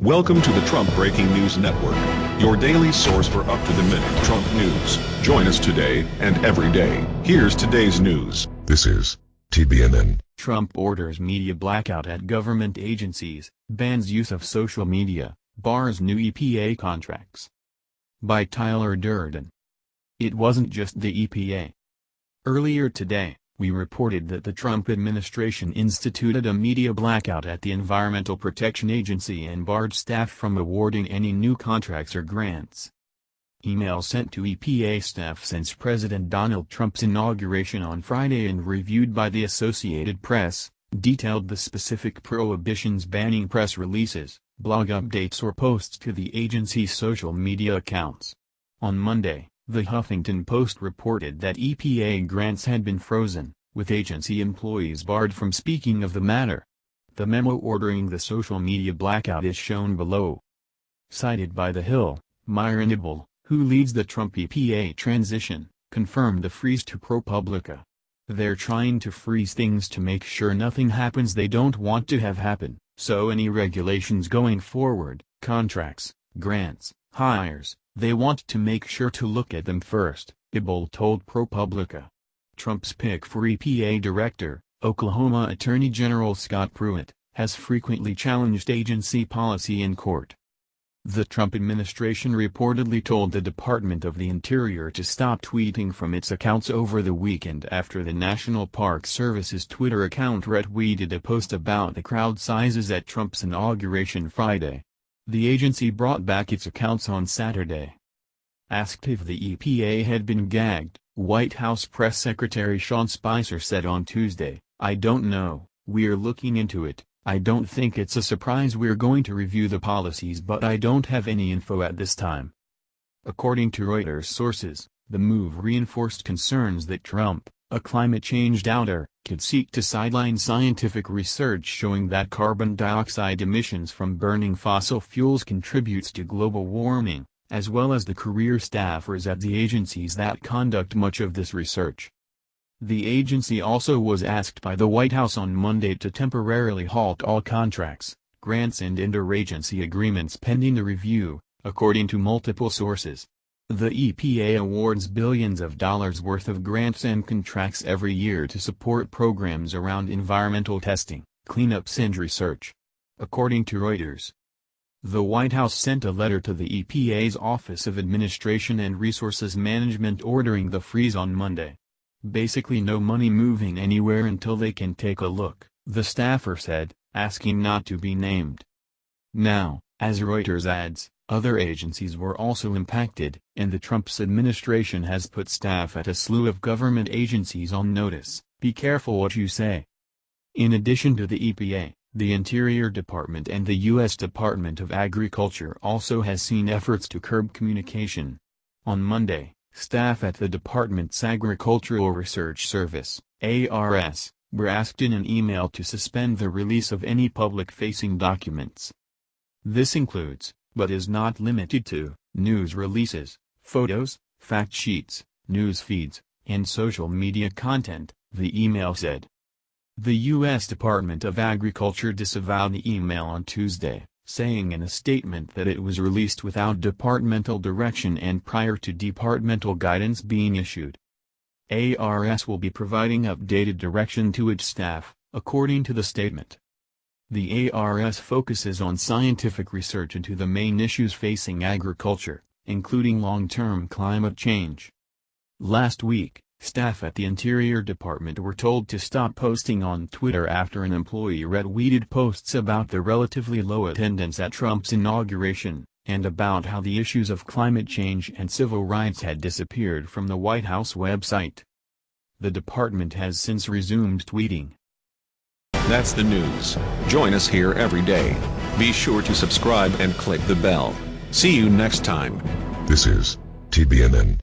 Welcome to the Trump Breaking News Network, your daily source for up-to-the-minute Trump news. Join us today and every day. Here's today's news. This is TBNN. Trump orders media blackout at government agencies, bans use of social media, bars new EPA contracts. By Tyler Durden. It wasn't just the EPA. Earlier today, we reported that the Trump administration instituted a media blackout at the Environmental Protection Agency and barred staff from awarding any new contracts or grants. Email sent to EPA staff since President Donald Trump's inauguration on Friday and reviewed by the Associated Press, detailed the specific prohibitions banning press releases, blog updates or posts to the agency's social media accounts. On Monday, the Huffington Post reported that EPA grants had been frozen, with agency employees barred from speaking of the matter. The memo ordering the social media blackout is shown below. Cited by The Hill, Myron Ebell, who leads the Trump EPA transition, confirmed the freeze to ProPublica. They're trying to freeze things to make sure nothing happens they don't want to have happen, so any regulations going forward, contracts, grants, hires, they want to make sure to look at them first, Ebell told ProPublica. Trump's pick for EPA Director, Oklahoma Attorney General Scott Pruitt, has frequently challenged agency policy in court. The Trump administration reportedly told the Department of the Interior to stop tweeting from its accounts over the weekend after the National Park Service's Twitter account retweeted a post about the crowd sizes at Trump's inauguration Friday. The agency brought back its accounts on Saturday. Asked if the EPA had been gagged, White House Press Secretary Sean Spicer said on Tuesday, I don't know, we're looking into it, I don't think it's a surprise we're going to review the policies but I don't have any info at this time. According to Reuters sources, the move reinforced concerns that Trump, a climate change doubter, could seek to sideline scientific research showing that carbon dioxide emissions from burning fossil fuels contributes to global warming, as well as the career staffers at the agencies that conduct much of this research. The agency also was asked by the White House on Monday to temporarily halt all contracts, grants and interagency agreements pending the review, according to multiple sources. The EPA awards billions of dollars worth of grants and contracts every year to support programs around environmental testing, cleanups and research. According to Reuters, the White House sent a letter to the EPA's Office of Administration and Resources Management ordering the freeze on Monday. Basically no money moving anywhere until they can take a look, the staffer said, asking not to be named. Now, as Reuters adds, other agencies were also impacted, and the Trump's administration has put staff at a slew of government agencies on notice, be careful what you say. In addition to the EPA, the Interior Department and the U.S. Department of Agriculture also has seen efforts to curb communication. On Monday, staff at the department's Agricultural Research Service, ARS, were asked in an email to suspend the release of any public-facing documents. This includes, but is not limited to, news releases, photos, fact sheets, news feeds, and social media content, the email said. The U.S. Department of Agriculture disavowed the email on Tuesday, saying in a statement that it was released without departmental direction and prior to departmental guidance being issued. ARS will be providing updated direction to its staff, according to the statement. The ARS focuses on scientific research into the main issues facing agriculture, including long-term climate change. Last week, staff at the Interior Department were told to stop posting on Twitter after an employee retweeted posts about the relatively low attendance at Trump's inauguration, and about how the issues of climate change and civil rights had disappeared from the White House website. The department has since resumed tweeting. That's the news. Join us here every day. Be sure to subscribe and click the bell. See you next time. This is TBNN.